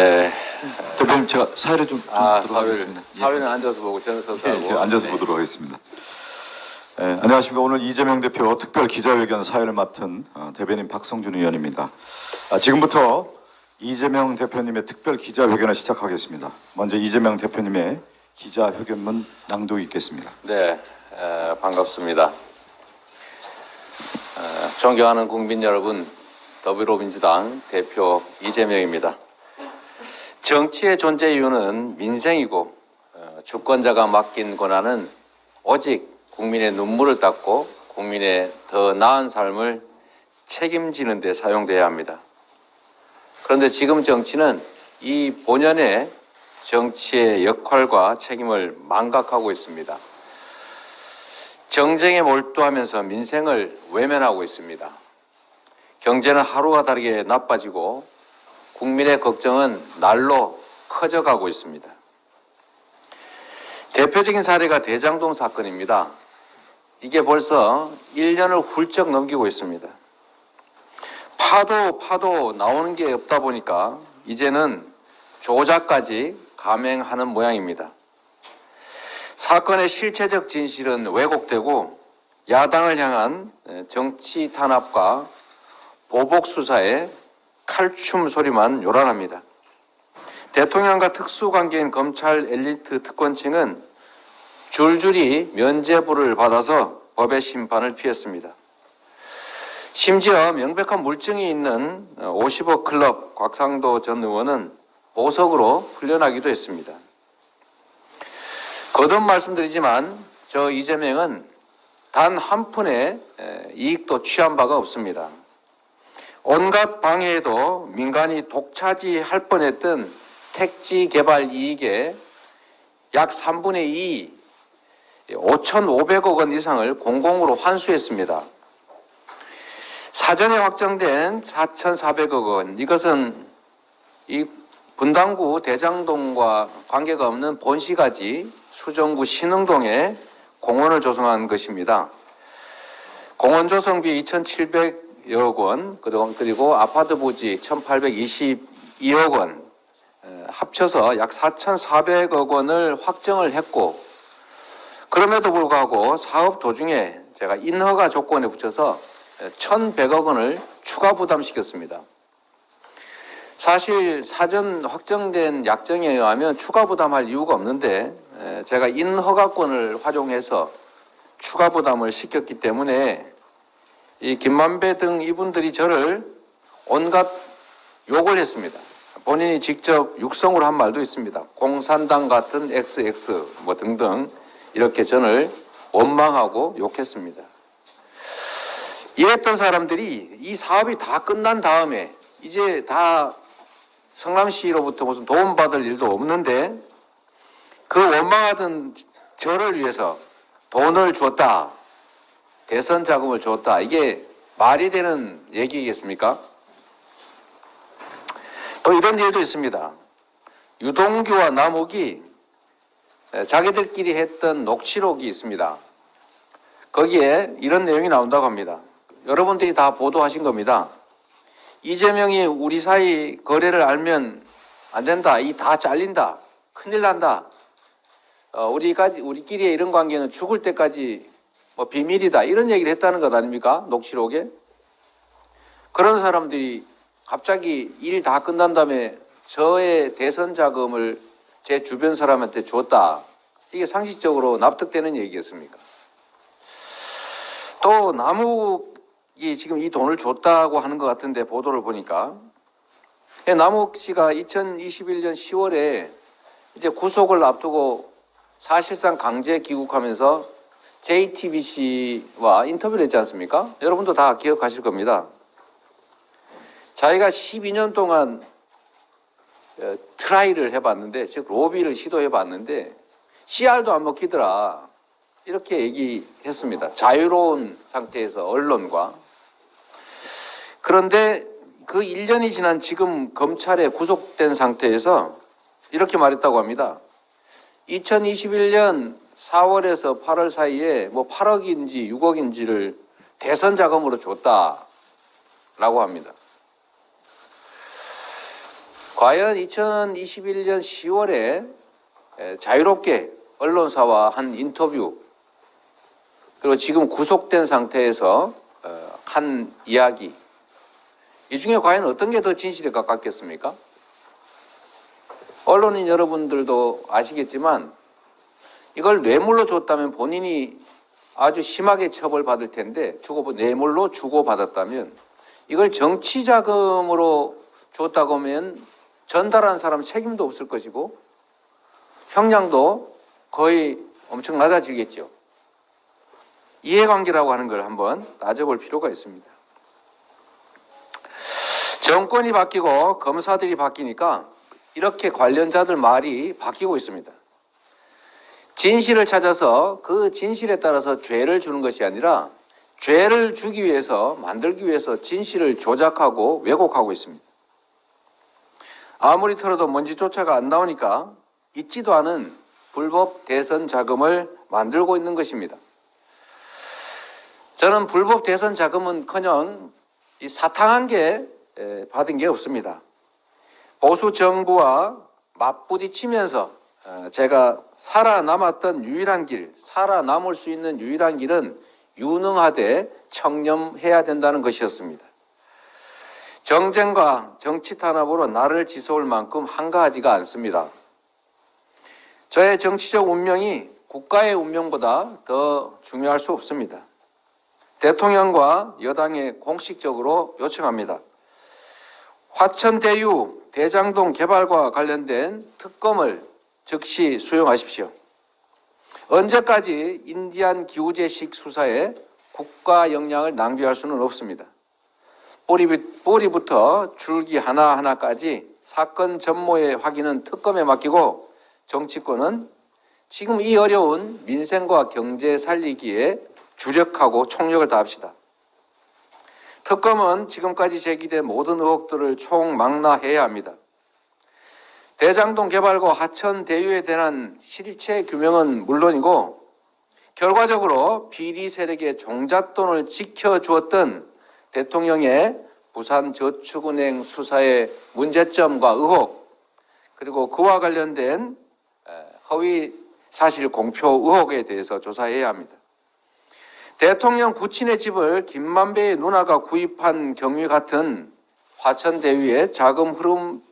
네. 대표님 제가 사회를 좀, 좀 아, 보도록 사회를, 하겠습니다. 예. 사회는 앉아서 보고 저는 서서 예, 하고. 제가 앉아서 네. 보도록 하겠습니다. 예, 안녕하십니까. 오늘 이재명 대표 특별 기자회견 사회를 맡은 어, 대변인 박성준 의원입니다. 아, 지금부터 이재명 대표님의 특별 기자회견을 시작하겠습니다. 먼저 이재명 대표님의 기자회견문 낭독이 있겠습니다. 네, 에, 반갑습니다. 에, 존경하는 국민 여러분, 더불어민주당 대표 이재명입니다. 정치의 존재 이유는 민생이고 어, 주권자가 맡긴 권한은 오직 국민의 눈물을 닦고 국민의 더 나은 삶을 책임지는 데 사용돼야 합니다. 그런데 지금 정치는 이 본연의 정치의 역할과 책임을 망각하고 있습니다. 정쟁에 몰두하면서 민생을 외면하고 있습니다. 경제는 하루가 다르게 나빠지고 국민의 걱정은 날로 커져가고 있습니다. 대표적인 사례가 대장동 사건입니다. 이게 벌써 1년을 훌쩍 넘기고 있습니다. 파도 파도 나오는 게 없다 보니까 이제는 조작까지 감행하는 모양입니다. 사건의 실체적 진실은 왜곡되고 야당을 향한 정치 탄압과 보복 수사에 칼춤 소리만 요란합니다. 대통령과 특수관계인 검찰 엘리트 특권층은 줄줄이 면죄부를 받아서 법의 심판을 피했습니다. 심지어 명백한 물증이 있는 50억 클럽 곽상도 전 의원은 보석으로 풀려나기도 했습니다. 거듭 말씀드리지만 저 이재명은 단 한 푼의 이익도 취한 바가 없습니다. 온갖 방해에도 민간이 독차지할 뻔했던 택지 개발 이익의 약 3분의 2, 5,500억 원 이상을 공공으로 환수했습니다. 사전에 확정된 4,400억 원, 이것은 이 분당구 대장동과 관계가 없는 본시가지 수정구 신흥동에 공원을 조성한 것입니다. 공원 조성비 2,700 여 원, 그리고, 아파트 부지 1,822억 원, 에, 합쳐서 약 4,400억 원을 확정을 했고, 그럼에도 불구하고 사업 도중에 제가 인허가 조건에 붙여서 1,100억 원을 추가 부담시켰습니다. 사실 사전 확정된 약정에 의하면 추가 부담할 이유가 없는데 에, 제가 인허가권을 활용해서 추가 부담을 시켰기 때문에 이 김만배 등 이분들이 저를 온갖 욕을 했습니다. 본인이 직접 육성으로 한 말도 있습니다. 공산당 같은 XX 뭐 등등 이렇게 저를 원망하고 욕했습니다. 이랬던 사람들이 이 사업이 다 끝난 다음에 이제 다 성남시로부터 무슨 도움받을 일도 없는데 그 원망하던 저를 위해서 돈을 줬다. 대선 자금을 줬다. 이게 말이 되는 얘기겠습니까? 또 이런 일도 있습니다. 유동규와 남욱이 자기들끼리 했던 녹취록이 있습니다. 거기에 이런 내용이 나온다고 합니다. 여러분들이 다 보도하신 겁니다. 이재명이 우리 사이 거래를 알면 안 된다. 이 다 잘린다. 큰일 난다. 어, 우리까지 우리끼리의 이런 관계는 죽을 때까지 뭐 비밀이다. 이런 얘기를 했다는 것 아닙니까? 녹취록에. 그런 사람들이 갑자기 일 다 끝난 다음에 저의 대선 자금을 제 주변 사람한테 줬다. 이게 상식적으로 납득되는 얘기겠습니까? 또 남욱이 지금 이 돈을 줬다고 하는 것 같은데 보도를 보니까 예, 남욱 씨가 2021년 10월에 이제 구속을 앞두고 사실상 강제 귀국하면서 JTBC와 인터뷰를 했지 않습니까? 여러분도 다 기억하실 겁니다. 자기가 12년 동안 어, try를 해봤는데, 즉 로비를 시도해봤는데 씨알도 안 먹히더라. 이렇게 얘기했습니다. 자유로운 상태에서 언론과 그런데 그 1년이 지난 지금 검찰에 구속된 상태에서 이렇게 말했다고 합니다. 2021년 4월에서 8월 사이에 뭐 8억인지 6억인지를 대선 자금으로 줬다라고 합니다. 과연 2021년 10월에 자유롭게 언론사와 한 인터뷰 그리고 지금 구속된 상태에서 어, 한 이야기 이 중에 과연 어떤 게 더 진실에 가깝겠습니까? 언론인 여러분들도 아시겠지만 이걸 뇌물로 줬다면 본인이 아주 심하게 처벌받을 텐데 주고 뇌물로 주고 받았다면 이걸 정치 자금으로 줬다고 하면 전달한 사람 책임도 없을 것이고 형량도 거의 엄청 낮아지겠죠. 이해관계라고 하는 걸 한번 따져볼 필요가 있습니다. 정권이 바뀌고 검사들이 바뀌니까 이렇게 관련자들 말이 바뀌고 있습니다. 진실을 찾아서 그 진실에 따라서 죄를 주는 것이 아니라 죄를 주기 위해서 만들기 위해서 진실을 조작하고 왜곡하고 있습니다. 아무리 털어도 먼지 조차가 안 나오니까 있지도 않은 불법 대선 자금을 만들고 있는 것입니다. 저는 불법 대선 자금은커녕 이 사탕한 게 에, 받은 게 없습니다. 보수 정부와 맞부딪히면서 어, 제가 살아남았던 유일한 길, 살아남을 수 있는 유일한 길은 유능하되 청렴해야 된다는 것이었습니다. 정쟁과 정치 탄압으로 나를 지서울 만큼 한가하지가 않습니다. 저의 정치적 운명이 국가의 운명보다 더 중요할 수 없습니다. 대통령과 여당에 공식적으로 요청합니다. 화천대유 대장동 개발과 관련된 특검을 즉시 수용하십시오. 언제까지 인디안 기우제식 수사에 국가 역량을 낭비할 수는 없습니다. 뿌리, 뿌리부터 줄기 하나하나까지 사건 전모의 확인은 특검에 맡기고 정치권은 지금 이 어려운 민생과 경제 살리기에 주력하고 총력을 다합시다. 특검은 지금까지 제기된 모든 의혹들을 총망라해야 합니다. 대장동 개발과 하천 대유에 대한 실체 규명은 물론이고 결과적으로 비리 세력의 종잣돈을 지켜주었던 대통령의 부산저축은행 수사의 문제점과 의혹 그리고 그와 관련된 허위 사실 공표 의혹에 대해서 조사해야 합니다. 대통령 부친의 집을 김만배의 누나가 구입한 경위 같은 화천대유의 자금 흐름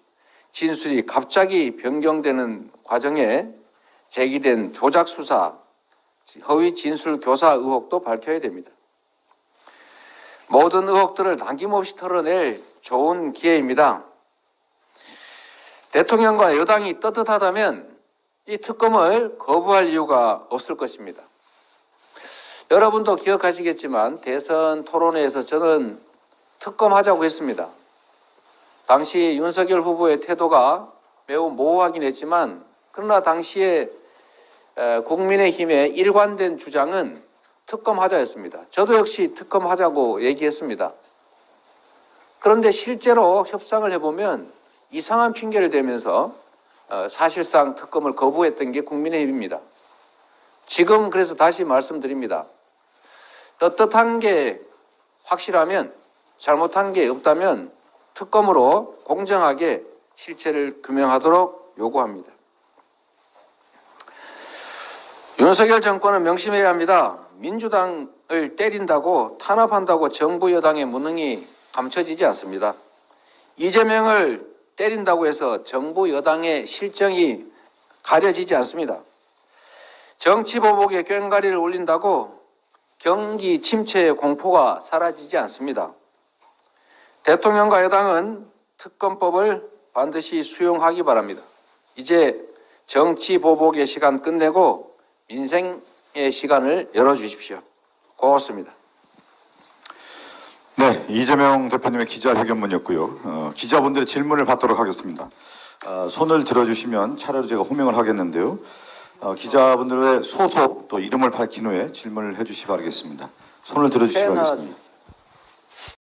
진술이 갑자기 변경되는 과정에 제기된 조작 수사, 허위 진술 교사 의혹도 밝혀야 됩니다. 모든 의혹들을 남김없이 털어낼 좋은 기회입니다. 대통령과 여당이 떳떳하다면 이 특검을 거부할 이유가 없을 것입니다. 여러분도 기억하시겠지만 대선 토론회에서 저는 특검하자고 했습니다. 당시 윤석열 후보의 태도가 매우 모호하긴 했지만 그러나 당시에 국민의힘의 일관된 주장은 특검하자였습니다. 저도 역시 특검하자고 얘기했습니다. 그런데 실제로 협상을 해보면 이상한 핑계를 대면서 어, 사실상 특검을 거부했던 게 국민의힘입니다. 지금 그래서 다시 말씀드립니다. 떳떳한 게 확실하면 잘못한 게 없다면 특검으로 공정하게 실체를 규명하도록 요구합니다. 윤석열 정권은 명심해야 합니다. 민주당을 때린다고 탄압한다고 정부 여당의 무능이 감춰지지 않습니다. 이재명을 때린다고 해서 정부 여당의 실정이 가려지지 않습니다. 정치 보복에 꽹가리를 올린다고 경기 침체의 공포가 사라지지 않습니다. 대통령과 여당은 특검법을 반드시 수용하기 바랍니다. 이제 정치 보복의 시간 끝내고 민생의 시간을 열어주십시오. 고맙습니다. 네, 이재명 대표님의 기자회견문이었고요. 어, 기자분들의 질문을 받도록 하겠습니다. 어, 손을 들어주시면 차례로 제가 호명을 하겠는데요. 어, 기자분들의 소속 또 이름을 밝힌 후에 질문을 해주시 기 바라겠습니다. 손을 들어주시기 패나 바라겠습니다.